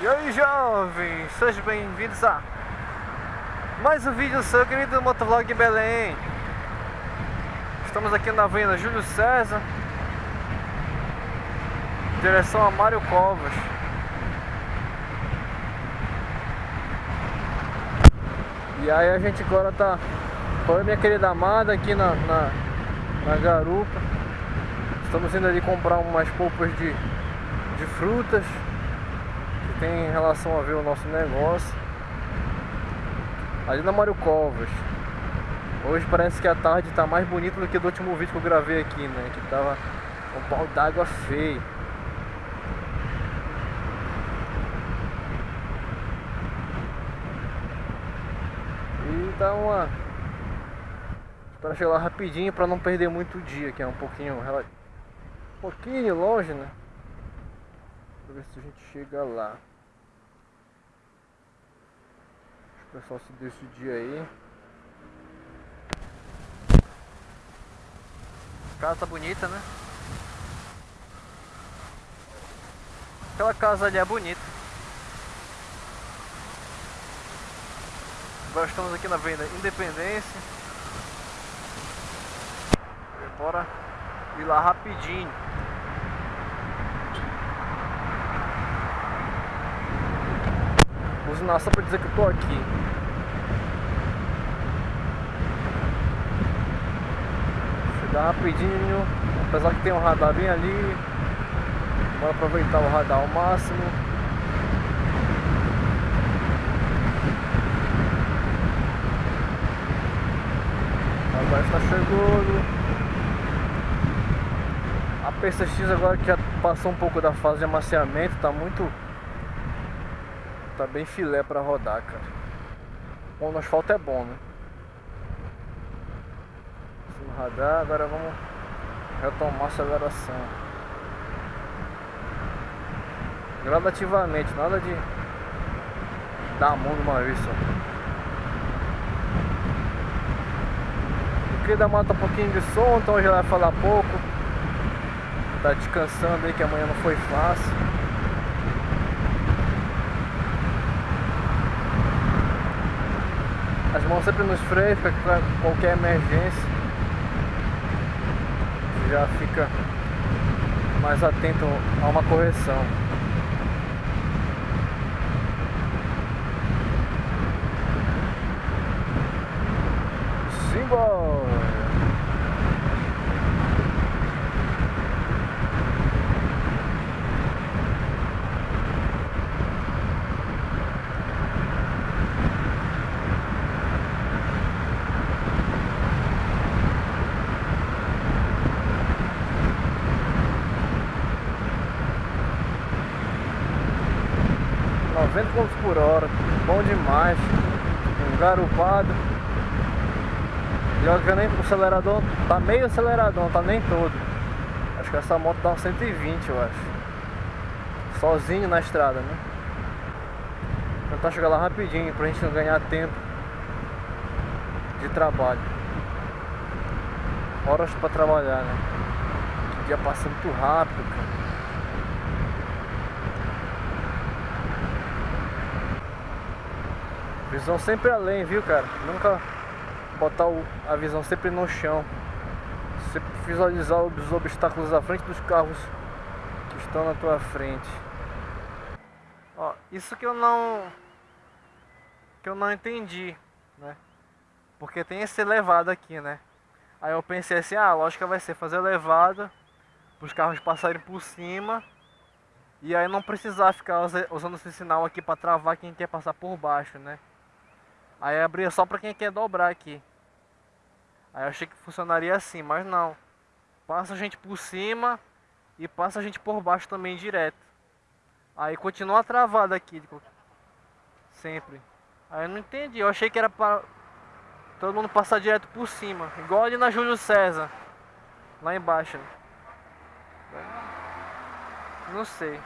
E aí jovens, sejam bem-vindos a mais um vídeo do seu querido Motovlog Belém. Estamos aqui na avenida Júlio César Direção a Mário Covas. E aí a gente agora tá a minha querida amada aqui na, na, na garupa. Estamos indo ali comprar umas polpas de, de frutas tem relação a ver o nosso negócio Ali na Mário Covas Hoje parece que a tarde está mais bonita do que do último vídeo que eu gravei aqui, né? Que tava um pau d'água feio E tá uma... Para chegar lá rapidinho para não perder muito o dia, que é um pouquinho... Um pouquinho longe, né? Pra ver se a gente chega lá O pessoal se decidir aí. Casa bonita, né? Aquela casa ali é bonita. Agora estamos aqui na Avenida Independência. Bora ir lá rapidinho. Buzinar só pra dizer que eu tô aqui. Chegar rapidinho, apesar que tem um radar bem ali. Bora aproveitar o radar ao máximo. Agora está chegando. A PCX agora que já passou um pouco da fase de amaciamento, tá muito Tá bem filé pra rodar, cara. Bom, no asfalto é bom, né? No radar, agora vamos retomar a aceleração. Gradativamente, nada de dar a mão de uma vez só. Da mata um pouquinho de som, então hoje vai falar pouco. Tá descansando aí que amanhã não foi fácil. As mãos sempre nos freios para qualquer emergência. Já fica mais atento a uma correção. Simbora! 90 km por hora, bom demais, um garupado. E nem o acelerador tá meio aceleradão, tá nem todo. Acho que essa moto dá 120, eu acho. Sozinho na estrada, né? Tentar chegar lá rapidinho pra gente não ganhar tempo de trabalho. Horas pra trabalhar, né? O dia passa muito rápido, cara. Visão sempre além, viu, cara? Nunca botar a visão sempre no chão. Sempre visualizar os obstáculos à frente dos carros que estão na tua frente. Ó, isso que eu não... Que eu não entendi, né? Porque tem esse elevado aqui, né? Aí eu pensei assim, ah, a lógica vai ser fazer elevado os carros passarem por cima e aí não precisar ficar usando esse sinal aqui para travar quem quer passar por baixo, né? Aí abria só pra quem quer dobrar aqui. Aí eu achei que funcionaria assim, mas não. Passa a gente por cima e passa a gente por baixo também direto. Aí continua travado aqui. Sempre. Aí eu não entendi. Eu achei que era para todo mundo passar direto por cima. Igual ali na Júlio César. Lá embaixo. Não sei.